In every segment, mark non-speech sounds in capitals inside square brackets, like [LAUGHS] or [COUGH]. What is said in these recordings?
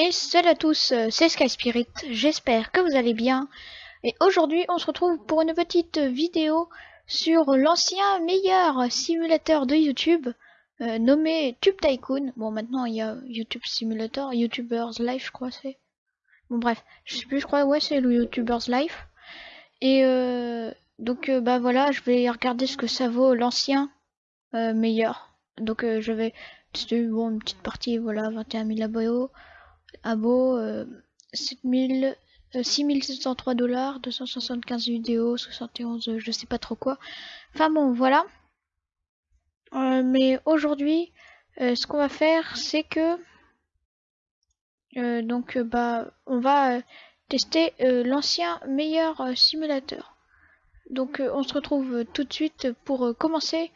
Et salut à tous, euh, c'est Sky Spirit, j'espère que vous allez bien. Et aujourd'hui, on se retrouve pour une petite vidéo sur l'ancien meilleur simulateur de YouTube, euh, nommé Tube Tycoon. Bon, maintenant il y a YouTube Simulator, YouTubers Life, je crois c'est. Bon, bref, je sais plus, je crois, ouais, c'est le YouTubers Life. Et euh, donc, bah voilà, je vais regarder ce que ça vaut l'ancien meilleur. Donc, je vais tester bon, une petite partie, voilà, 21 000 abos abo, euh, 7000, euh, 6703 dollars, 275 vidéos, 71, euh, je sais pas trop quoi. Enfin bon, voilà. Euh, mais aujourd'hui, euh, ce qu'on va faire, c'est que euh, donc euh, bah on va euh, tester euh, l'ancien meilleur euh, simulateur. Donc euh, on se retrouve euh, tout de suite pour euh, commencer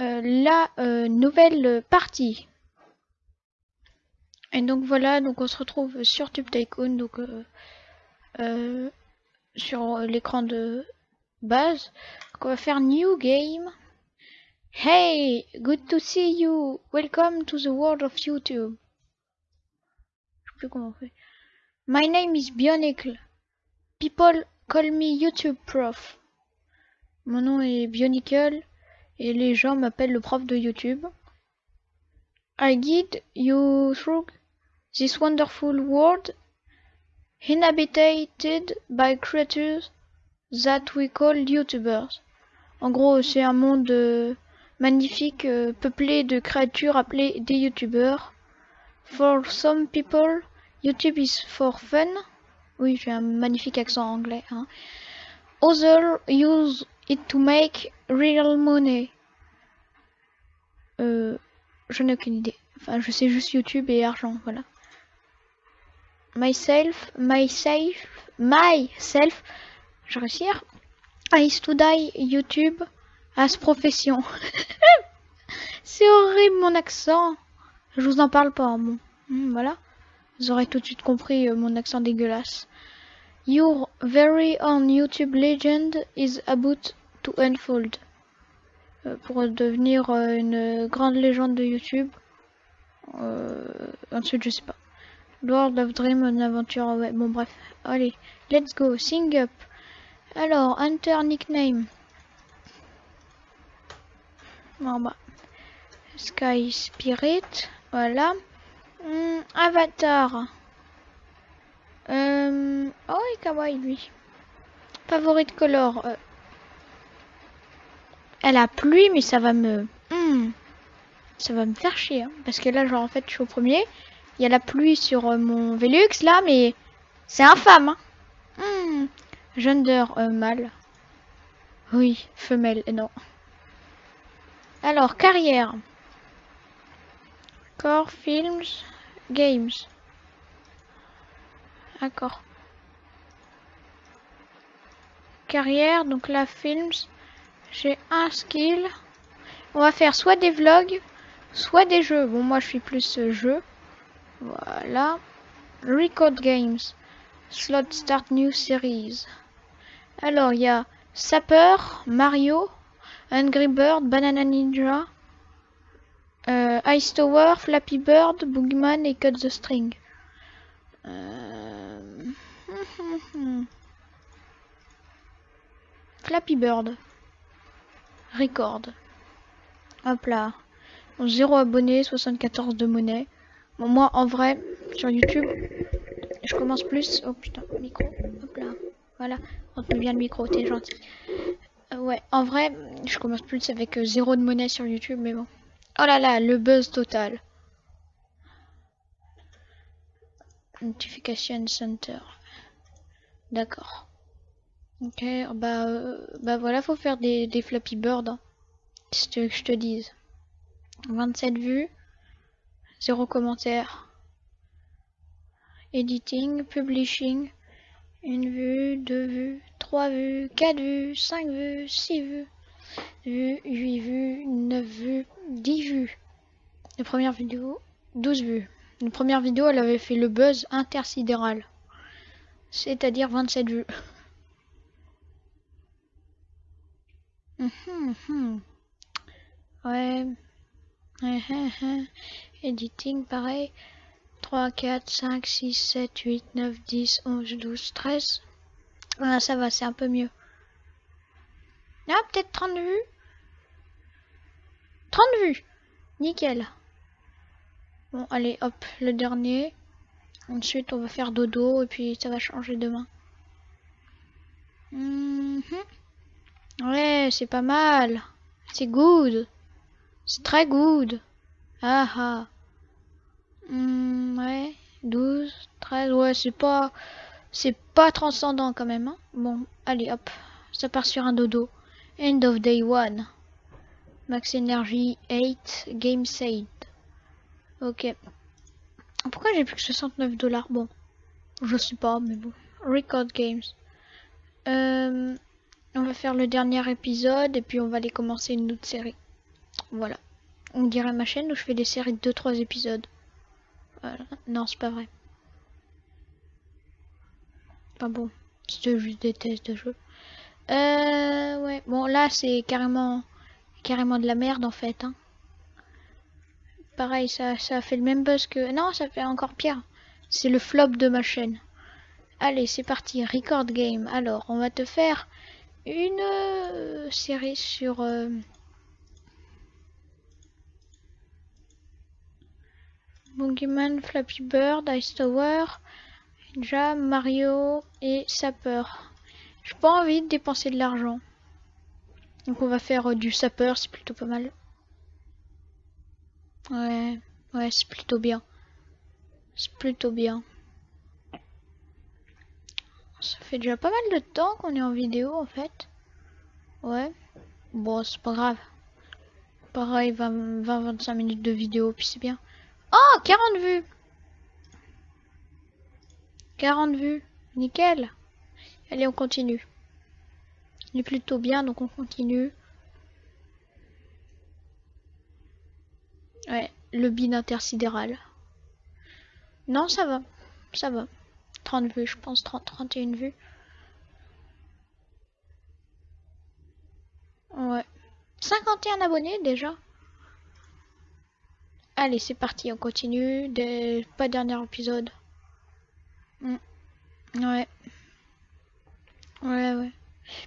euh, la euh, nouvelle partie. Et donc voilà, donc on se retrouve sur Tube Tycoon, donc euh, euh, sur l'écran de base. Donc on va faire New Game. Hey, good to see you. Welcome to the world of YouTube. Je sais plus comment on fait. My name is Bionicle. People call me YouTube Prof. Mon nom est Bionicle et les gens m'appellent le prof de YouTube. I guide you through this wonderful world inhabited by creatures that we call YouTubers. En gros, c'est un monde euh, magnifique euh, peuplé de créatures appelées des YouTubers. For some people, YouTube is for fun. Oui, j'ai un magnifique accent anglais. Hein. Others use it to make real money. Euh, je n'ai aucune idée. Enfin, je sais juste YouTube et argent, voilà. Myself, myself, myself, je réussir. I study YouTube as profession. [LAUGHS] C'est horrible mon accent. Je vous en parle pas. Hmm, voilà. Vous aurez tout de suite compris euh, mon accent dégueulasse. Your very own YouTube legend is about to unfold. Euh, pour devenir euh, une grande légende de YouTube. Ensuite, je sais pas. Lord of Dream, une aventure, ouais, bon bref. Allez, let's go, sing up. Alors, Hunter nickname. En bas. Sky Spirit, voilà. Hmm, avatar. Euh... Oh, il est kawaii lui. Favorite color. euh. Elle a pluie, mais ça va me... Hmm. Ça va me faire chier. hein. Parce que là, genre, en fait, je suis au premier. Il y a la pluie sur euh, mon Velux, là, mais... C'est infâme, hein. Hmm. Gender, euh, mâle. Oui, femelle, non. Alors, carrière. Core, films, games. D'accord. Carrière, donc là, films. J'ai un skill. On va faire soit des vlogs, soit des jeux. Bon, moi, je suis plus euh, jeu. Voilà. Record games. Slot start new series. Alors, il y a Sapper, Mario, Angry Bird, Banana Ninja, euh, Ice Tower, Flappy Bird, Boogeyman et Cut the String. Euh, [LAUGHS] Flappy Bird. Record. Hop là. Bon, Zéro abonné, 74 de monnaie. Moi, en vrai, sur YouTube, je commence plus. Oh putain, micro. Hop là. Voilà. Rentre bien le micro, t'es gentil. Euh, ouais, en vrai, je commence plus avec euh, zéro de monnaie sur YouTube, mais bon. Oh là là, le buzz total. Notification Center. D'accord. Ok, bah, euh, bah voilà, faut faire des, des Flappy Bird. Hein. Si que je te dise. 27 vues. Zéro commentaire. Editing, publishing. Une vue, deux vues, trois vues, quatre vues, cinq vues, six vues, huit vues, neuf vues, dix vues. La première vidéo, 12 vues. La première vidéo, elle avait fait le buzz intersidéral. C'est-à-dire 27 vues. [LAUGHS] Mhm. Ouais. Ouais, ouais. Editing, pareil. 3, 4, 5, 6, 7, 8, 9, 10, 11, 12, 13. Ah, ça va, c'est un peu mieux. Ah, peut-être 30 vues 30 vues Nickel. Bon, allez, hop, le dernier. Ensuite, on va faire dodo et puis ça va changer demain. Mhm. Ouais, c'est pas mal. C'est good. C'est très good. Ah ah. Hmm, ouais, 12, 13, ouais, c'est pas... C'est pas transcendant quand même. Hein. bon, allez, hop. Ça part sur un dodo. End of day one. Max Energy 8, Game Saved. Ok. Pourquoi j'ai plus que 69 dollars? Bon, je sais pas, mais bon. Record Games. Euh, on va faire le dernier épisode et puis on va aller commencer une autre série. Voilà. On dirait ma chaîne où je fais des séries de 2-3 épisodes. Voilà. Non, c'est pas vrai. Pas bon. C'est juste des tests de jeu. Euh, ouais. Bon, là, c'est carrément, carrément de la merde en fait. Hein. Pareil, ça, ça fait le même buzz que. Non, ça fait encore pire. C'est le flop de ma chaîne. Allez, c'est parti. Record game. Alors, on va te faire une euh, série sur. Euh, Monkeyman, Flappy Bird, Ice Tower, Jam, Mario et Sapper. J'ai pas envie de dépenser de l'argent. Donc on va faire euh, du Sapper, c'est plutôt pas mal. Ouais, ouais, c'est plutôt bien. C'est plutôt bien. Ça fait déjà pas mal de temps qu'on est en vidéo en fait. Ouais. Bon, c'est pas grave. Pareil, 20-25 minutes de vidéo, puis c'est bien. Oh 40 vues 40 vues. Nickel. Allez, on continue. On est plutôt bien, donc on continue. Ouais, le bin intersidéral. Non, ça va. Ça va. 30 vues, je pense. 30, 31 vues. Ouais. 51 abonnés déjà. Allez, c'est parti, on continue. Pas dernier épisode. Mm. Ouais. Ouais, ouais.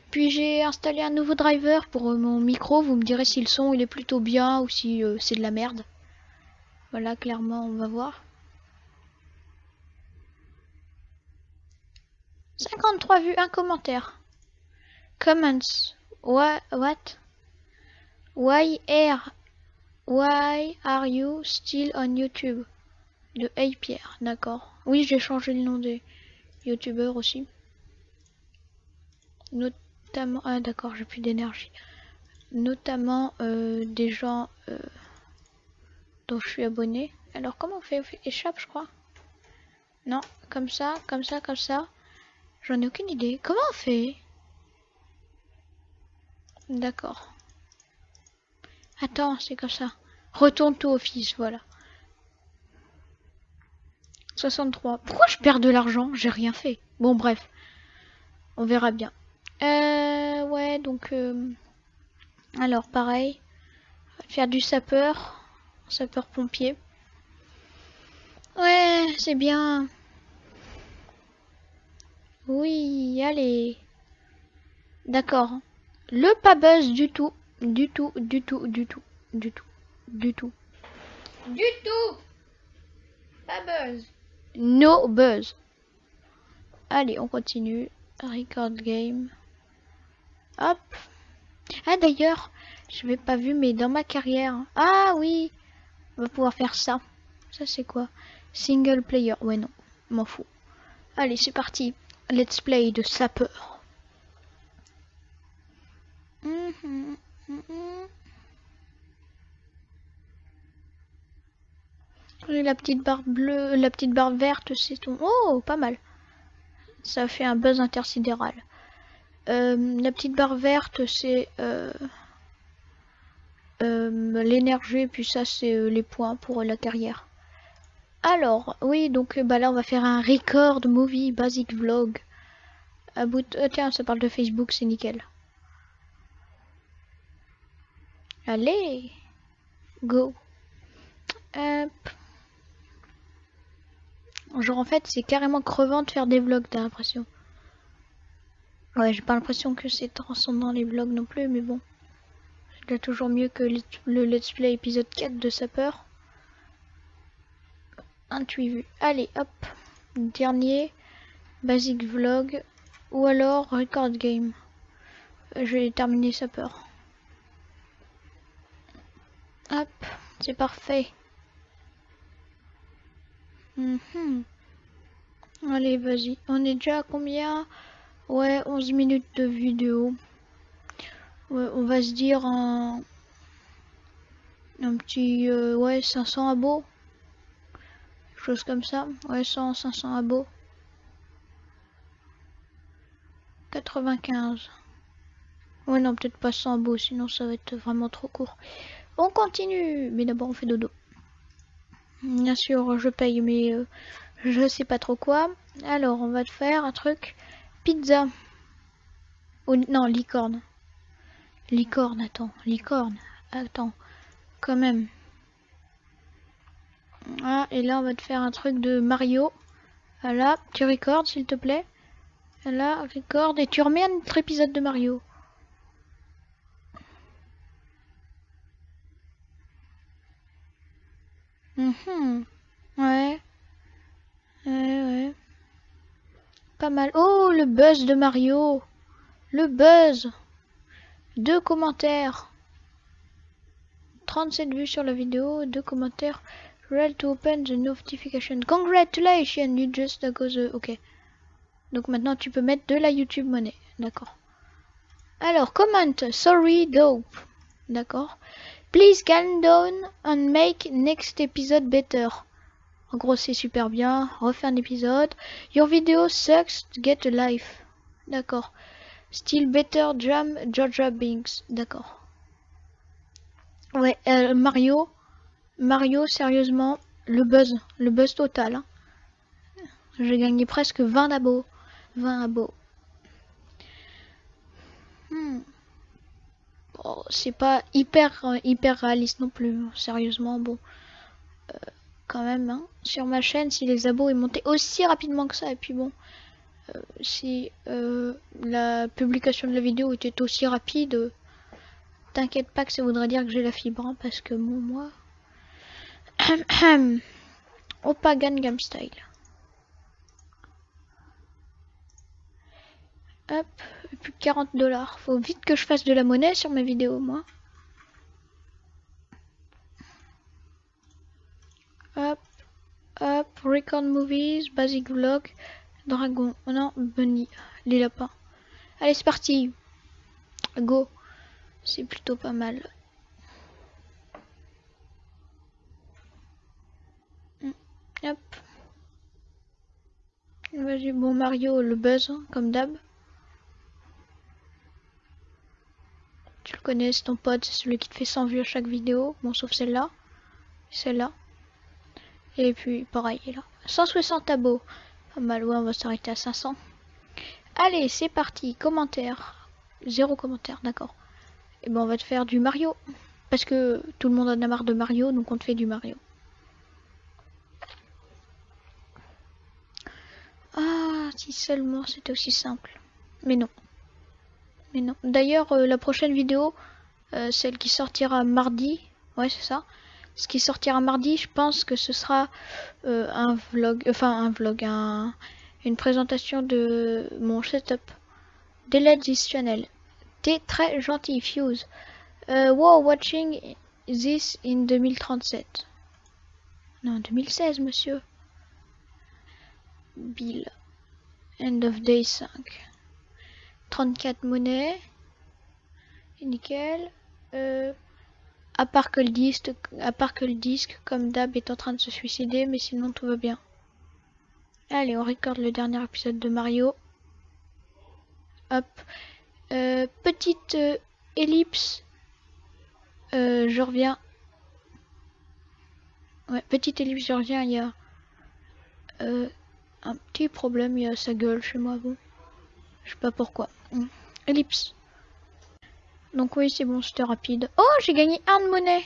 Puis j'ai installé un nouveau driver pour euh, mon micro. Vous me direz si le son il est plutôt bien ou si euh, c'est de la merde. Voilà, clairement, on va voir. 53 vues, un commentaire. Comments. What? what? Why are Why are you still on YouTube? De Hey Pierre, d'accord. Oui, j'ai changé le nom des youtubeurs aussi. Notamment... Ah d'accord, j'ai plus d'énergie. Notamment euh, des gens euh, dont je suis abonné. Alors comment on fait, on fait Échappe, je crois. Non, comme ça, comme ça, comme ça. J'en ai aucune idée. Comment on fait? D'accord. Attends, c'est comme ça. Retourne tout office, voilà. 63. Pourquoi je perds de l'argent? J'ai rien fait. Bon, bref. On verra bien. Euh, ouais, donc... Euh, alors, pareil. Faire du sapeur. Sapeur-pompier. Ouais, c'est bien. Oui, allez. D'accord. Le pas buzz du tout. Du tout, du tout, du tout, du tout, du tout. Du tout Pas buzz. No buzz. Allez, on continue. Record game. Hop. Ah d'ailleurs, je n'avais pas vu, mais dans ma carrière. Ah oui On va pouvoir faire ça. Ça c'est quoi? Single player. Ouais non, m'en fous. Allez, c'est parti. Let's play de sapeur. Mhm. La petite barre bleue, la petite barre verte, c'est ton. Oh, pas mal. Ça fait un buzz intersidéral. Euh, la petite barre verte, c'est euh, euh, l'énergie, puis ça, c'est les points pour la carrière. Alors, oui, donc bah là, on va faire un record movie basic vlog. À bout tiens, ça parle de Facebook, c'est nickel. Allez, go. Genre en fait c'est carrément crevant de faire des vlogs, t'as l'impression. Ouais, j'ai pas l'impression que c'est transcendant les vlogs non plus, mais bon. C'est toujours mieux que le let's play épisode 4 de Sapeur. Un tweet vu. Allez, hop. Dernier. Basic vlog. Ou alors record game. Euh, je vais terminer Sapeur. Hop. C'est parfait. Mhm. Allez, vas-y. On est déjà à combien? Ouais, 11 minutes de vidéo. Ouais, on va se dire un, un petit... Euh, ouais, 500 abos. Chose comme ça. Ouais, 100, 500 abos. 95. Ouais, non, peut-être pas 100 abos, sinon ça va être vraiment trop court. On continue, mais d'abord on fait dodo. Bien sûr, je paye, mais euh, je sais pas trop quoi. Alors, on va te faire un truc pizza. Ou, non, licorne. Licorne, attends, licorne. Attends, quand même. Ah, et là, on va te faire un truc de Mario. Voilà, tu recordes, s'il te plaît. Là, record, et tu remets un autre épisode de Mario. Mhm. Ouais. Ouais, ouais. Pas mal. Oh, le buzz de Mario. Le buzz. Deux commentaires. 37 vues sur la vidéo, deux commentaires. Real to open the notification. Congratulations, you just got the... Ok. Donc maintenant tu peux mettre de la YouTube monnaie. D'accord. Alors, comment. Sorry, dope. D'accord. Please calm down and make next episode better. En gros, c'est super bien. Refais un épisode. Your video sucks. Get a life. D'accord. Still better jam Georgia Binks. D'accord. Ouais, euh, Mario. Mario, sérieusement, le buzz. Le buzz total. Hein. J'ai gagné presque 20 abos. 20 abos. Hmm c'est pas hyper euh, hyper réaliste non plus. Hein, sérieusement, bon. Euh, quand même, hein. sur ma chaîne, si les abos est monté aussi rapidement que ça, et puis bon, euh, si la publication de la vidéo était aussi rapide, t'inquiète pas que ça voudrait dire que j'ai la fibre, hein, parce que bon, moi... [COUGHS] Opa Gangnam Style. Hop, plus de 40 dollars. Faut vite que je fasse de la monnaie sur mes vidéos, moi. Hop, hop, record movies, basic vlog, dragon. Oh non, bunny, les lapins. Allez, c'est parti. Go. C'est plutôt pas mal. Hum, hop. Vas-y, bon Mario, le buzz, hein, comme d'hab. Tu ton pote, c'est celui qui te fait 100 vues à chaque vidéo. Bon, sauf celle-là. Celle-là. Et puis, pareil, là. 160 abos. Pas mal, ouais, on va s'arrêter à 500. Allez, c'est parti. Commentaire. Zéro commentaire, d'accord. Et ben, on va te faire du Mario. Parce que tout le monde en a marre de Mario, donc on te fait du Mario. Ah, si seulement c'était aussi simple. Mais non. D'ailleurs, euh, la prochaine vidéo, euh, celle qui sortira mardi, ouais c'est ça, ce qui sortira mardi, je pense que ce sera euh, un vlog, enfin un vlog, un, une présentation de mon setup. This channel. T'es très gentil, Fuse. wow, watching this in 2037. Non, 2016, monsieur. Bill. End of day 5. 34 monnaies. Nickel. Euh, à part que le disque, comme d'hab, est en train de se suicider, mais sinon tout va bien. Allez, on recorde le dernier épisode de Mario. Hop. Euh, petite euh, ellipse. je reviens. Ouais, petite ellipse, je reviens. Il y a un petit problème. Il y a sa gueule chez moi. Je sais pas pourquoi. Hmm. Ellipse. Donc oui, c'est bon, c'était rapide. Oh, j'ai gagné un de monnaie.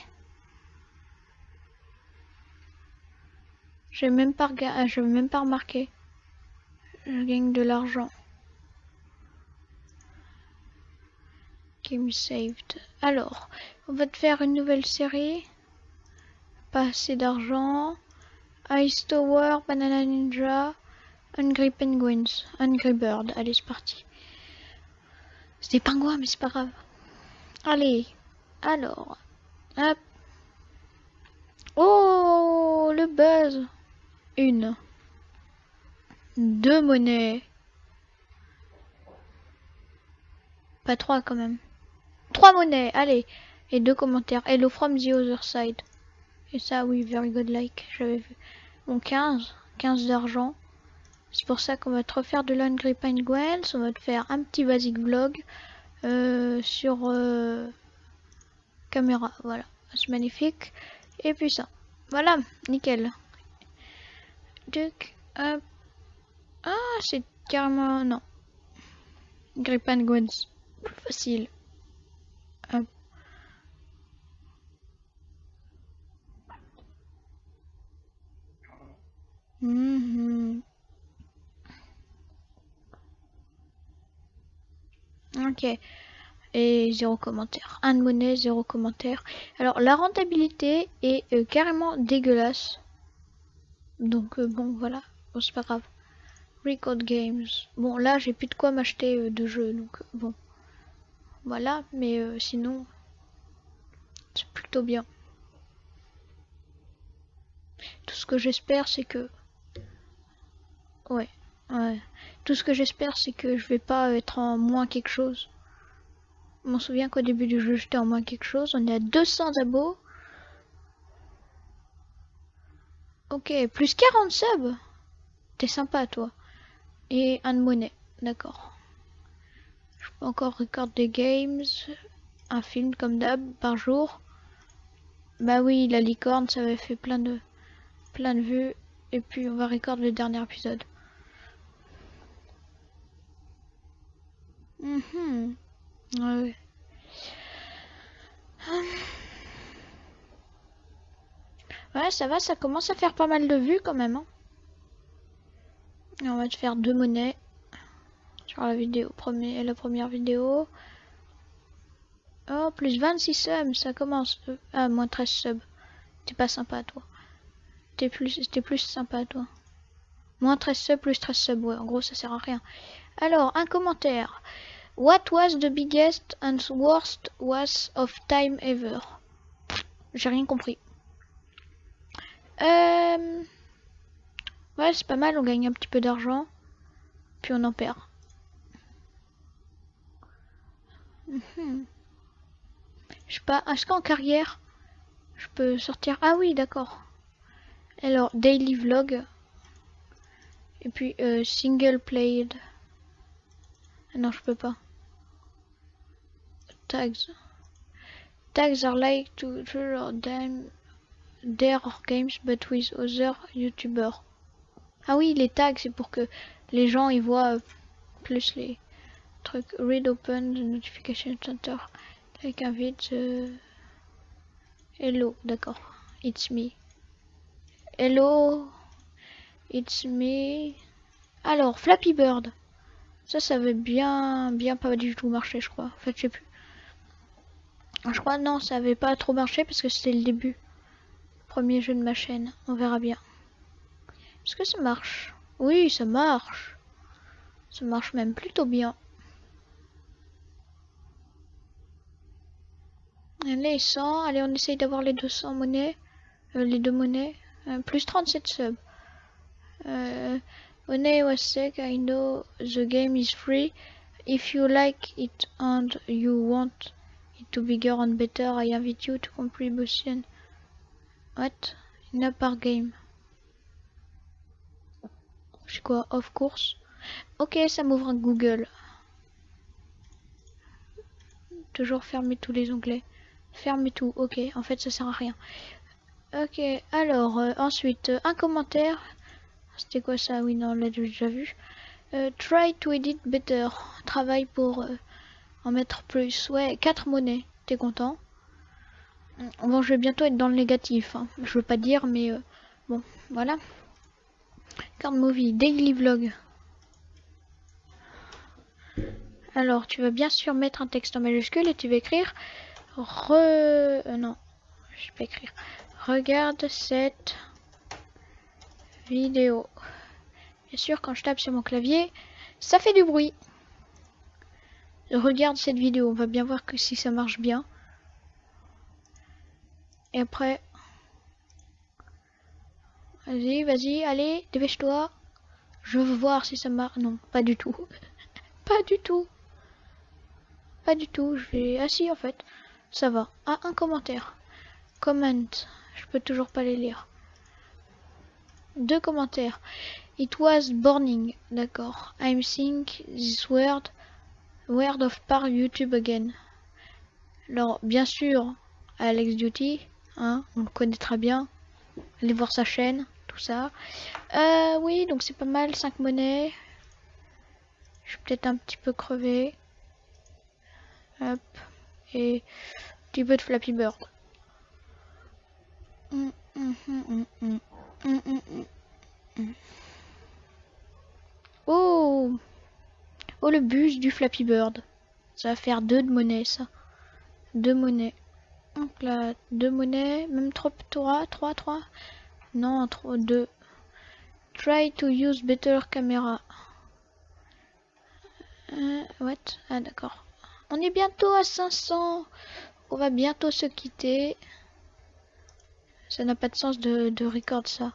J'ai même pas regardé, je même pas remarqué. Je gagne de l'argent. Game saved. Alors, on va te faire une nouvelle série. Pas assez d'argent. Ice Tower, Banana Ninja, Angry Penguins, Angry Bird. Allez, c'est parti. C'est des pingouins, mais c'est pas grave. Allez, alors. Hop. Oh, le buzz. Une. Deux monnaies. Pas trois quand même. Trois monnaies, allez. Et deux commentaires. Hello from the other side. Et ça, oui, very good like. J'avais vu. Bon, 15. 15 d'argent. C'est pour ça qu'on va te refaire de l'Angry Penguins. On va te faire un petit basic vlog euh, sur euh, caméra. Voilà, c'est magnifique. Et puis ça. Voilà, nickel. Ah, c'est carrément... Non. Angry Penguins. Plus facile. Hop. Mhm. Ok. Et zéro commentaire. Un de monnaie, zéro commentaire. Alors la rentabilité est euh, carrément dégueulasse. Donc euh, bon voilà. Bon c'est pas grave. Record Games. Bon là j'ai plus de quoi m'acheter euh, de jeux. Donc bon. Voilà. Mais sinon. C'est plutôt bien. Tout ce que j'espère c'est que Ouais, ouais. Tout ce que j'espère, c'est que je vais pas être en moins quelque chose. Je m'en souviens qu'au début du jeu, j'étais en moins quelque chose. On est à 200 abos. Ok, plus 40 subs. T'es sympa, toi. Et un de monnaie, d'accord. Je peux encore record des games. Un film comme d'hab, par jour. Bah oui, la licorne, ça avait fait plein de, plein de vues. Et puis on va record le dernier épisode. Mhm. Ouais. Ouais, ça va, ça commence à faire pas mal de vues quand même. Hein. on va te faire deux monnaies sur la vidéo, premier, la première vidéo. Oh, plus 26 subs, ça commence. ah, moins 13 subs. T'es pas sympa, toi. T'es plus, plus sympa, toi. Moins 13 subs, plus 13 subs, ouais, en gros, ça sert à rien. Alors, un commentaire. What was the biggest and worst waste of time ever? J'ai rien compris. Euh... Ouais, c'est pas mal, on gagne un petit peu d'argent. Puis on en perd. Mhm. Je sais pas, est-ce qu'en carrière, je peux sortir... Ah oui, d'accord. Alors, daily vlog. Et puis, euh, single played. Non, je peux pas. Tags. Tags are like to them their games but with other youtubers. Ah oui, les tags, c'est pour que les gens y voient plus les trucs. Read open the notification center. Like invite the... Hello, d'accord. It's me. Hello. It's me. Alors, Flappy Bird. Ça, ça avait bien, bien pas du tout marché, je crois. En fait, je sais plus. Je crois non, ça avait pas trop marché parce que c'était le début. Premier jeu de ma chaîne. On verra bien. Est-ce que ça marche? Oui, ça marche. Ça marche même plutôt bien. Allez, 100. Allez, on essaye d'avoir les 200 monnaies. Euh, les deux monnaies. Euh, plus 37 subs. Uh, when I was sick, I know the game is free. If you like it and you want it to bigger and better, I invite you to contribution. What? In a game. Je quoi? Of course. Ok, ça m'ouvre Google. Toujours fermer tous les onglets. Fermer tout. Ok, en fait, ça sert à rien. Ok, alors, euh, ensuite, un commentaire. C'était quoi ça? Oui, non, l'a déjà vu. Euh, try to edit better. Travail pour euh, en mettre plus. Ouais, 4 monnaies. T'es content? Bon, je vais bientôt être dans le négatif. Hein. Je veux pas dire, mais bon, voilà. Card movie, daily vlog. Alors, tu vas bien sûr mettre un texte en majuscule et tu vas écrire re... Euh, non, je vais écrire. Regarde cette vidéo. Bien sûr, quand je tape sur mon clavier, ça fait du bruit. Regarde cette vidéo, on va bien voir que si ça marche bien. Et après... Vas-y, vas-y, allez, dépêche-toi. Je veux voir si ça marche. Non, pas du tout. [LAUGHS] pas du tout. Pas du tout. Je vais... Ah si, en fait. Ça va. Ah, un commentaire. Comment. Je peux toujours pas les lire. Deux commentaires. It was burning. D'accord. I'm think this word. Word of par YouTube again. Alors, bien sûr, Alex Duty. Hein, on le connaîtra bien. Allez voir sa chaîne, tout ça. Euh, oui, donc c'est pas mal. 5 monnaies. Je suis peut-être un petit peu crevé. Hop. Et un petit peu de Flappy Bird. Oh Oh le bus du Flappy Bird. Ça va faire deux de monnaie ça. Deux monnaies. Donc là, deux monnaies, même trop, trois, trois, trois. Non, trop, deux. Try to use better camera. Euh, what? Ah d'accord. On est bientôt à 500. On va bientôt se quitter. Ça n'a pas de sens de, record ça.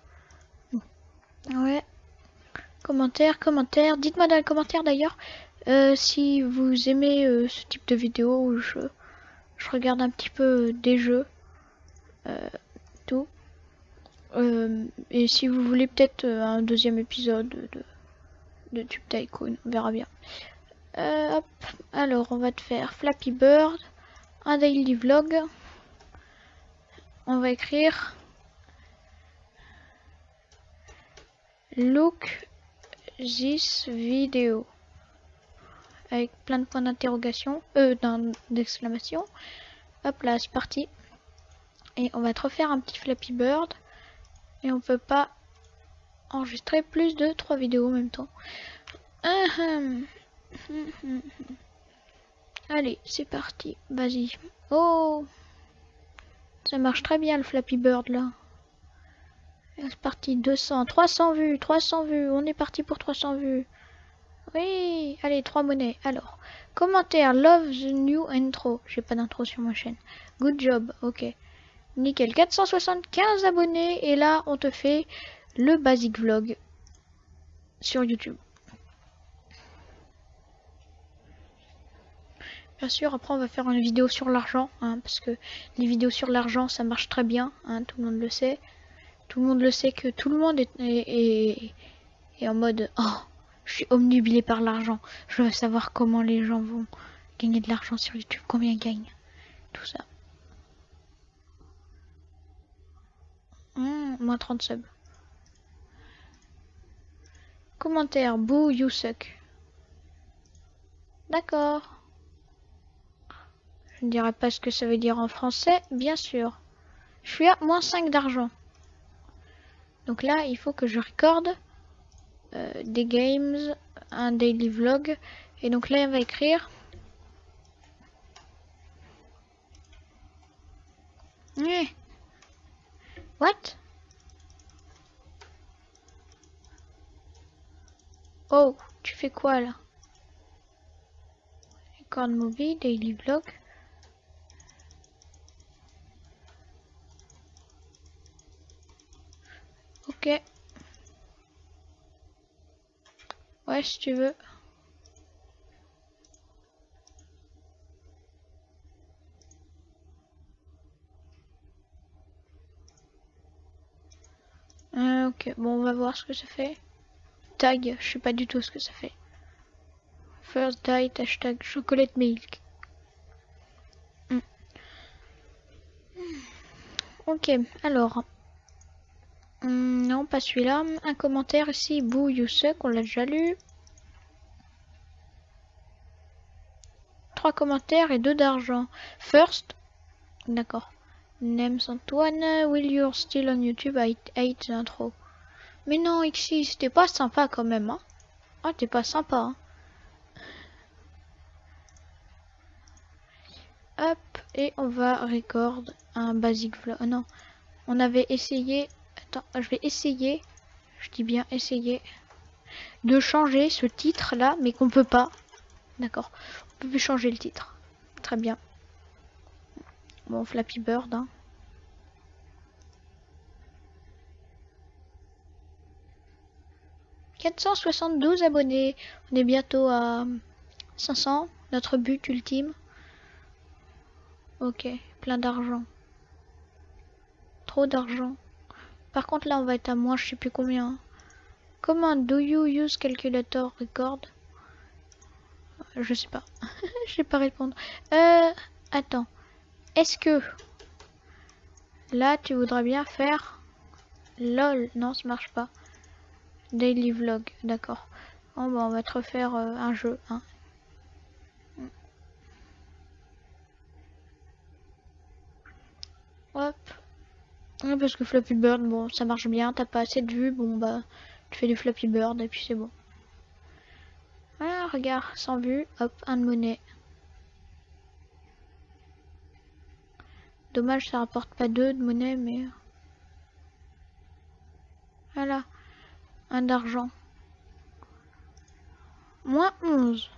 Ouais. Commentaire, commentaire. Dites-moi dans les commentaires d'ailleurs euh, si vous aimez euh, ce type de vidéo où je, regarde un petit peu des jeux. Euh, tout. et si vous voulez peut-être un deuxième épisode de, de Tube Tycoon, on verra bien. Alors on va te faire Flappy Bird, un daily vlog. On va écrire Look this video avec plein de points d'interrogation, euh, d'exclamation. Hop là, c'est parti. Et on va te refaire un petit Flappy Bird. Et on peut pas enregistrer plus de trois vidéos en même temps. [LAUGHS] Allez, c'est parti. Vas-y. Oh Ça marche très bien le Flappy Bird là. C'est parti, 200, 300 vues, 300 vues, on est parti pour 300 vues. Oui, allez, trois monnaies. Alors, commentaire, love the new intro. J'ai pas d'intro sur ma chaîne. Good job, ok. Nickel, 475 abonnés et là, on te fait le basic vlog sur YouTube. Bien sûr, après on va faire une vidéo sur l'argent, hein, parce que les vidéos sur l'argent, ça marche très bien, hein, tout le monde le sait. Tout le monde le sait que tout le monde est, est, en mode oh je suis omnubilé par l'argent. Je veux savoir comment les gens vont gagner de l'argent sur YouTube, combien gagnent, tout ça. Mmh, moins 30 subs. Commentaire, boo, you suck. D'accord. Je ne dirai pas ce que ça veut dire en français, bien sûr. Je suis à moins 5 d'argent. Donc là, il faut que je recorde euh, des games, un daily vlog. Et donc là, on va écrire. What? Oh, tu fais quoi là? Record movie, daily vlog. Ok. Ouais, si tu veux. Euh, ok, bon, on va voir ce que ça fait. Tag, je sais pas du tout ce que ça fait. First date, hashtag chocolate milk. Hmm. Ok, alors. Pas celui-là. Un commentaire ici, Boo Yousek, on l'a déjà lu. Trois commentaires et deux d'argent. First, d'accord. Names Antoine, will you still on YouTube? I hate intro. Mais non, Xy, c'était pas sympa quand même. Hein. Ah, t'es pas sympa. Hein. Hop, et on va record un basic vlog. Oh non, on avait essayé. Je vais essayer. Je dis bien essayer de changer ce titre là, mais qu'on peut pas. D'accord. On peut plus changer le titre. Très bien. Bon, Flappy Bird. Hein. « 472 abonnés. On est bientôt à 500. Notre but ultime. Ok, plein d'argent. Trop d'argent. Par contre là on va être à moins je sais plus combien. Comment do you use calculator record? Je sais pas. [LAUGHS] je sais pas répondre. Euh, attends. Est-ce que là tu voudrais bien faire lol? Non, ça marche pas. Daily vlog, d'accord. Bon, bah, on va te refaire euh, un jeu. Hein. Hop. Parce que Flappy Bird, bon, ça marche bien. T'as pas assez de vues, bon bah, tu fais du Flappy Bird et puis c'est bon. Voilà, regarde, sans vue, hop, un de monnaie. Dommage, ça rapporte pas deux de monnaie, mais... Voilà, un d'argent. Moins 11.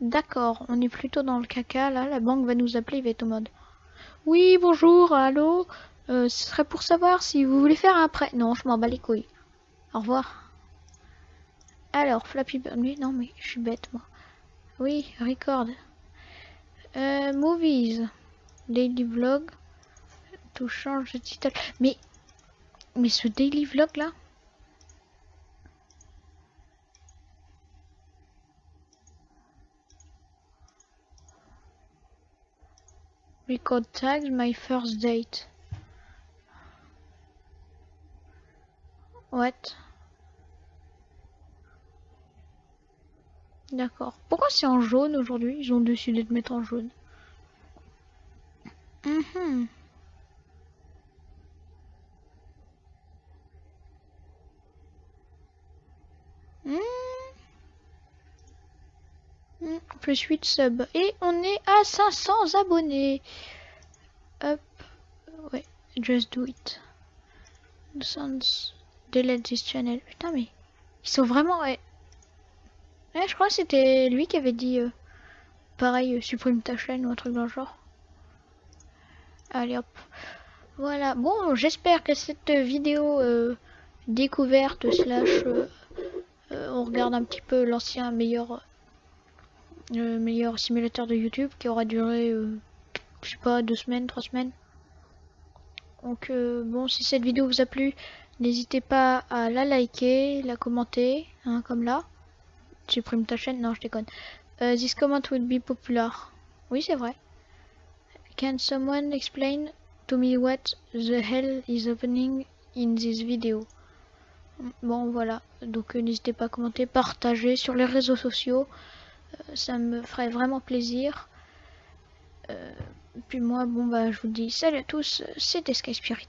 D'accord, on est plutôt dans le caca, là. La banque va nous appeler, il va être au mode. Oui, bonjour, allô? Euh, Ce serait pour savoir si vous voulez faire un prêt. Non, je m'en bats les couilles. Au revoir. Alors, Flappy Bird. non, mais je suis bête, moi. Oui, record. Euh, movies. Daily vlog. Tout change de titre. Mais, mais ce daily vlog là? Record tags my first date. What? D'accord. Pourquoi c'est en jaune aujourd'hui? Ils ont décidé de mettre en jaune. Mm plus 8 subs. Et on est à 500 abonnés. Hop. Ouais, just do it. This channel. Putain, mais ils sont vraiment. Ouais. je crois que c'était lui qui avait dit euh, pareil, euh, supprime ta chaîne ou un truc dans le genre. Allez hop. Voilà. Bon, j'espère que cette vidéo euh, découverte slash on regarde un petit peu l'ancien meilleur le meilleur simulateur de YouTube qui aura duré, je sais pas, deux semaines, trois semaines. Donc bon, si cette vidéo vous a plu, n'hésitez pas à la liker, la commenter, hein, comme là. Supprime ta chaîne, non je déconne. Uh, this comment will be popular. Oui c'est vrai. Can someone explain to me what the hell is happening in this video? Bon voilà, donc n'hésitez pas à commenter, partager sur les réseaux sociaux ça me ferait vraiment plaisir. Euh, puis moi, bon bah je vous dis salut à tous, c'était Sky Spirit.